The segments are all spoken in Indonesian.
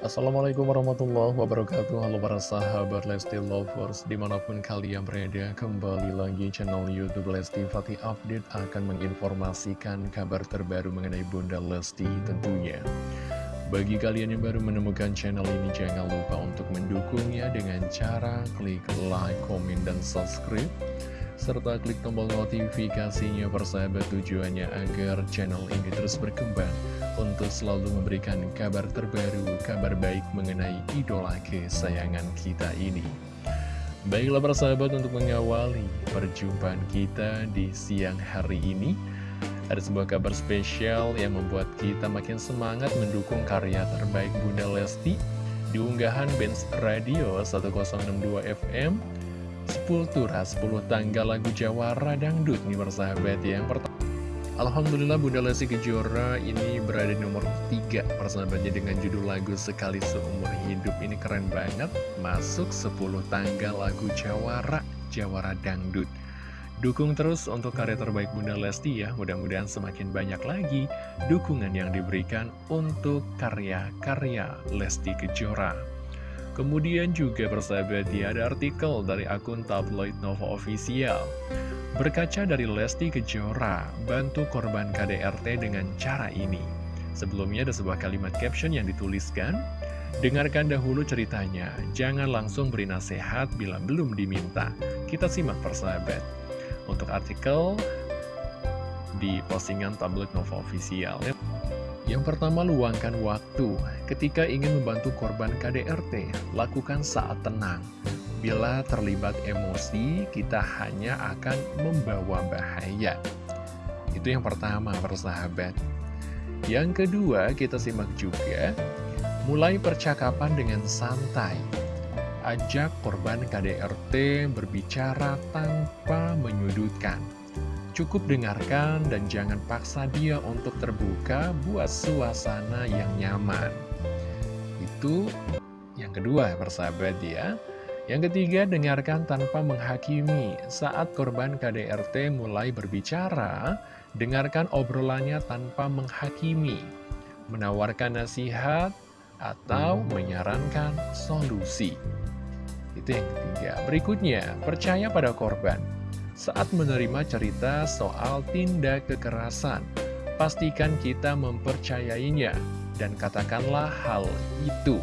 Assalamualaikum warahmatullahi wabarakatuh. Halo para sahabat Lesti Lovers Di mana pun kalian berada Kembali lagi channel Youtube Lesti Fatih Update Akan menginformasikan kabar terbaru mengenai Bunda Lesti tentunya. Bagi kalian yang baru menemukan channel ini Jangan lupa untuk mendukungnya Dengan cara klik like, komen, dan subscribe serta klik tombol notifikasinya persahabat tujuannya agar channel ini terus berkembang untuk selalu memberikan kabar terbaru, kabar baik mengenai idola kesayangan kita ini. Baiklah persahabat untuk mengawali perjumpaan kita di siang hari ini Ada sebuah kabar spesial yang membuat kita makin semangat mendukung karya terbaik Bunda Lesti Di unggahan Benz Radio 1062 FM Sepultura 10 tanggal lagu Jawara Dangdut nih persahabat ya. Yang pertama Alhamdulillah Bunda Lesti Kejora ini berada di nomor 3 persahabatnya dengan judul lagu Sekali Seumur Hidup. Ini keren banget masuk 10 tanggal lagu Jawara Jawara Dangdut Dukung terus untuk karya terbaik Bunda Lesti ya. Mudah-mudahan semakin banyak lagi dukungan yang diberikan untuk karya-karya Lesti Kejora Kemudian juga persahabat ya ada artikel dari akun tabloid Nova Official. Berkaca dari Lesti Kejora, bantu korban KDRT dengan cara ini. Sebelumnya ada sebuah kalimat caption yang dituliskan Dengarkan dahulu ceritanya, jangan langsung beri nasihat bila belum diminta. Kita simak persahabat. Untuk artikel di postingan tabloid Nova Official yang pertama, luangkan waktu. Ketika ingin membantu korban KDRT, lakukan saat tenang. Bila terlibat emosi, kita hanya akan membawa bahaya. Itu yang pertama, persahabat. Yang kedua, kita simak juga, mulai percakapan dengan santai. Ajak korban KDRT berbicara tanpa menyudutkan. Cukup dengarkan dan jangan paksa dia untuk terbuka buat suasana yang nyaman. Itu yang kedua persahabat ya. Yang ketiga, dengarkan tanpa menghakimi. Saat korban KDRT mulai berbicara, dengarkan obrolannya tanpa menghakimi. Menawarkan nasihat atau menyarankan solusi. Itu yang ketiga. Berikutnya, percaya pada korban. Saat menerima cerita soal tindak kekerasan, pastikan kita mempercayainya dan katakanlah hal itu.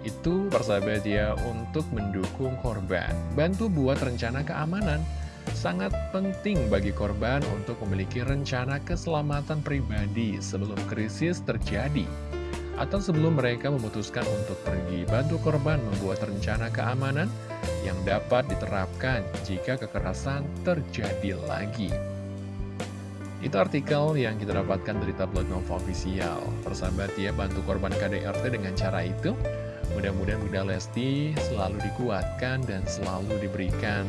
Itu persahabat ya untuk mendukung korban. Bantu buat rencana keamanan. Sangat penting bagi korban untuk memiliki rencana keselamatan pribadi sebelum krisis terjadi atau sebelum mereka memutuskan untuk pergi. Bantu korban membuat rencana keamanan yang dapat diterapkan jika kekerasan terjadi lagi. Itu artikel yang kita dapatkan dari tabloid Nova Official. Persahabat ya, bantu korban KDRT dengan cara itu. Mudah-mudahan Bunda Lesti selalu dikuatkan dan selalu diberikan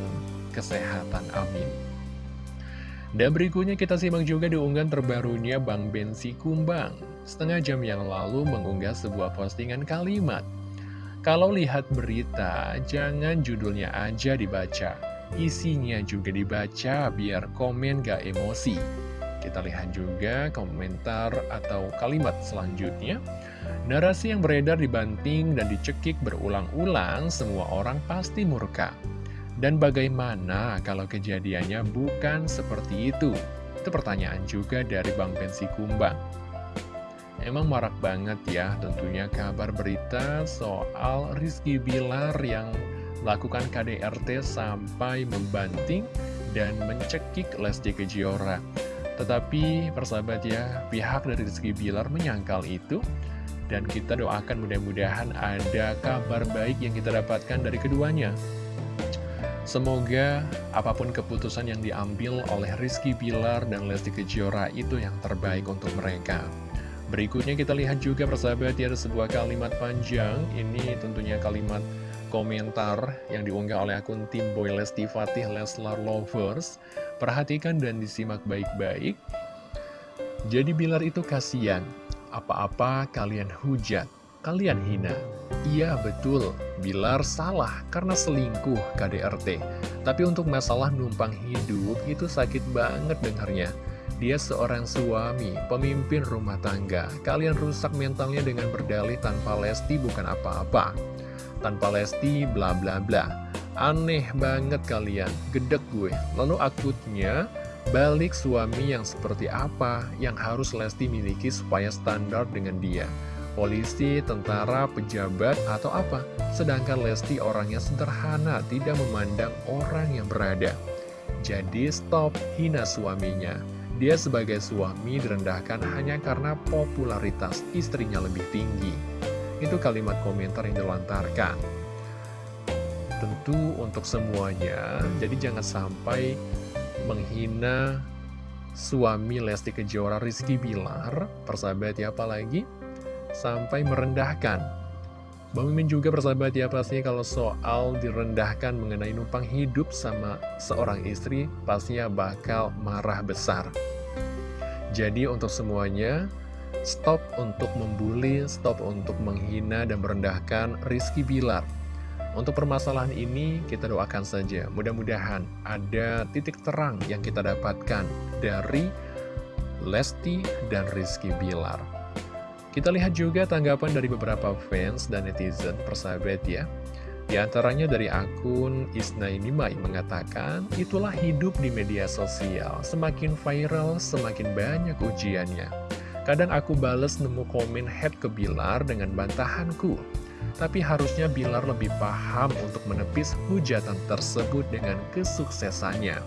kesehatan. Amin. Dan berikutnya kita simak juga di unggahan terbarunya Bang Bensi Kumbang. Setengah jam yang lalu mengunggah sebuah postingan kalimat. Kalau lihat berita, jangan judulnya aja dibaca. Isinya juga dibaca biar komen gak emosi. Kita lihat juga komentar atau kalimat selanjutnya. Narasi yang beredar dibanting dan dicekik berulang-ulang, semua orang pasti murka. Dan bagaimana kalau kejadiannya bukan seperti itu? Itu pertanyaan juga dari Bang Pensi Kumbang. Emang marak banget ya tentunya kabar berita soal Rizky Bilar yang melakukan KDRT sampai membanting dan mencekik Lesti Kejora. Tetapi persahabat ya, pihak dari Rizky Bilar menyangkal itu dan kita doakan mudah-mudahan ada kabar baik yang kita dapatkan dari keduanya. Semoga apa pun keputusan yang diambil oleh Rizky Bilar dan Lesti Kejora itu yang terbaik untuk mereka. Berikutnya kita lihat juga persahabat ya ada sebuah kalimat panjang. Ini tentunya kalimat komentar yang diunggah oleh akun tim Boy Lesti Fatih Leslar Lovers. Perhatikan dan disimak baik-baik. Jadi Bilar itu kasihan. Apa-apa kalian hujat, kalian hina. Iya betul, Bilar salah karena selingkuh KDRT. Tapi untuk masalah numpang hidup itu sakit banget dengarnya. Dia seorang suami, pemimpin rumah tangga. Kalian rusak mentalnya dengan berdalih tanpa Lesti bukan apa-apa. Tanpa Lesti bla bla bla. Aneh banget kalian, gedek gue. Lalu akutnya, balik suami yang seperti apa yang harus Lesti miliki supaya standar dengan dia. Polisi, tentara, pejabat, atau apa? Sedangkan Lesti orangnya sederhana, tidak memandang orang yang berada. Jadi stop hina suaminya. Dia sebagai suami direndahkan hanya karena popularitas istrinya lebih tinggi. Itu kalimat komentar yang dilontarkan. Tentu untuk semuanya, jadi jangan sampai menghina suami Lesti Kejora Rizky Bilar, persahabat ya apalagi, sampai merendahkan Bang Mimin juga persahabat ya pastinya kalau soal direndahkan mengenai numpang hidup sama seorang istri pastinya bakal marah besar. Jadi untuk semuanya, stop untuk membuli, stop untuk menghina dan merendahkan Rizky Bilar. Untuk permasalahan ini kita doakan saja, mudah-mudahan ada titik terang yang kita dapatkan dari Lesti dan Rizky Bilar. Kita lihat juga tanggapan dari beberapa fans dan netizen persahabat ya. Di antaranya dari akun Isnainimai mengatakan, itulah hidup di media sosial, semakin viral, semakin banyak ujiannya. Kadang aku bales nemu komen head ke Bilar dengan bantahanku. Tapi harusnya Bilar lebih paham untuk menepis hujatan tersebut dengan kesuksesannya.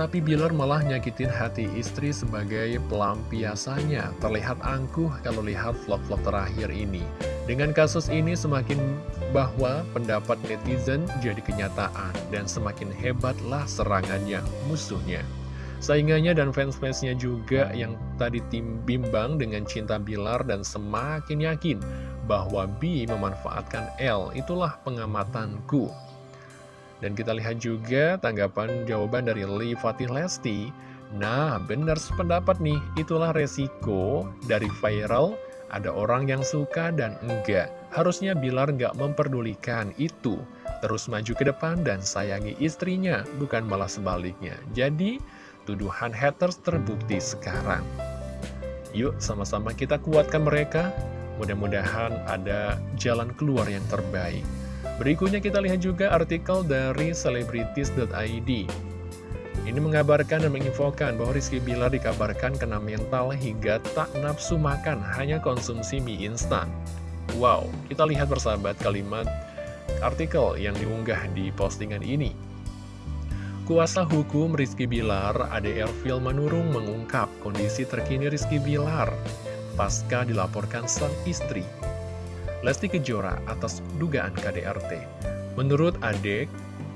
Tapi Bilar malah nyakitin hati istri sebagai pelampiasannya. Terlihat angkuh kalau lihat vlog-vlog terakhir ini. Dengan kasus ini semakin bahwa pendapat netizen jadi kenyataan dan semakin hebatlah serangannya musuhnya. Saingannya dan fans-fansnya juga yang tadi tim bimbang dengan cinta Bilar dan semakin yakin bahwa B memanfaatkan L. Itulah pengamatanku. Dan kita lihat juga tanggapan jawaban dari Lee Fatih Lesti. Nah, benar sependapat nih, itulah resiko dari viral, ada orang yang suka dan enggak. Harusnya Bilar nggak memperdulikan itu. Terus maju ke depan dan sayangi istrinya, bukan malah sebaliknya. Jadi, tuduhan haters terbukti sekarang. Yuk, sama-sama kita kuatkan mereka. Mudah-mudahan ada jalan keluar yang terbaik. Berikutnya kita lihat juga artikel dari celebrities.id. Ini mengabarkan dan menginfokan bahwa Rizky Bilar dikabarkan kena mental hingga tak nafsu makan, hanya konsumsi mie instan. Wow, kita lihat persahabat kalimat artikel yang diunggah di postingan ini. Kuasa hukum Rizky Bilar, ADR Film Manurung mengungkap kondisi terkini Rizky Bilar pasca dilaporkan sang istri Lesti Kejora atas dugaan KDRT. Menurut Adek,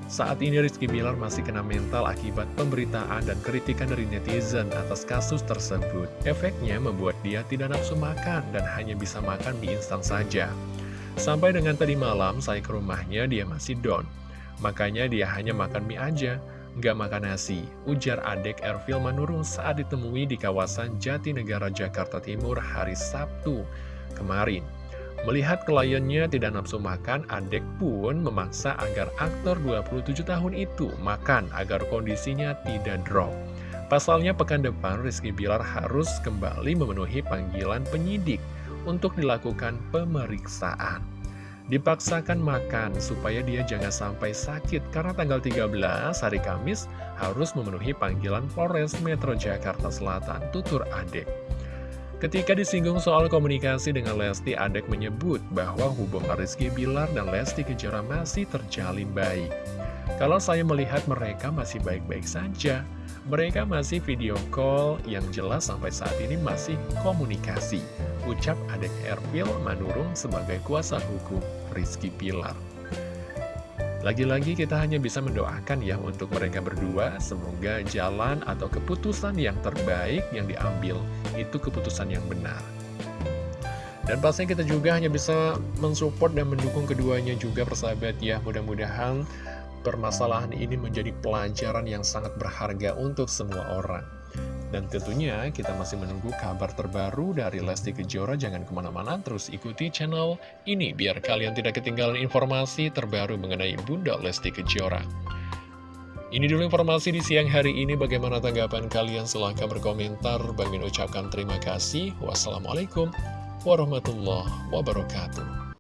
saat ini Rizky Bilar masih kena mental akibat pemberitaan dan kritikan dari netizen atas kasus tersebut. Efeknya membuat dia tidak nafsu makan dan hanya bisa makan mie instan saja. Sampai dengan tadi malam saya ke rumahnya dia masih down. Makanya dia hanya makan mie aja, nggak makan nasi. Ujar adek Ervil Manurung saat ditemui di kawasan Jatinegara, Jakarta Timur hari Sabtu kemarin. Melihat kliennya tidak nafsu makan, Adek pun memaksa agar aktor 27 tahun itu makan agar kondisinya tidak drop. Pasalnya pekan depan Rizky Bilar harus kembali memenuhi panggilan penyidik untuk dilakukan pemeriksaan. Dipaksakan makan supaya dia jangan sampai sakit karena tanggal 13 hari Kamis harus memenuhi panggilan Polres Metro Jakarta Selatan, tutur Adek. Ketika disinggung soal komunikasi dengan Lesti, Adek menyebut bahwa hubungan Rizky Bilar dan Lesti Kejora masih terjalin baik. Kalau saya melihat mereka masih baik-baik saja, mereka masih video call yang jelas sampai saat ini masih komunikasi. Ucap Adek Erpil Manurung sebagai kuasa hukum Rizky Bilar. Lagi-lagi kita hanya bisa mendoakan ya untuk mereka berdua, semoga jalan atau keputusan yang terbaik yang diambil itu keputusan yang benar. Dan pastinya kita juga hanya bisa mensupport dan mendukung keduanya juga persahabat ya, mudah-mudahan permasalahan ini menjadi pelajaran yang sangat berharga untuk semua orang. Dan tentunya kita masih menunggu kabar terbaru dari Lesti Kejora. Jangan ke mana-mana, terus ikuti channel ini biar kalian tidak ketinggalan informasi terbaru mengenai Bunda Lesti Kejora. Ini dulu informasi di siang hari ini. Bagaimana tanggapan kalian? Silahkan berkomentar. Bagi ucapkan terima kasih. Wassalamualaikum warahmatullahi wabarakatuh.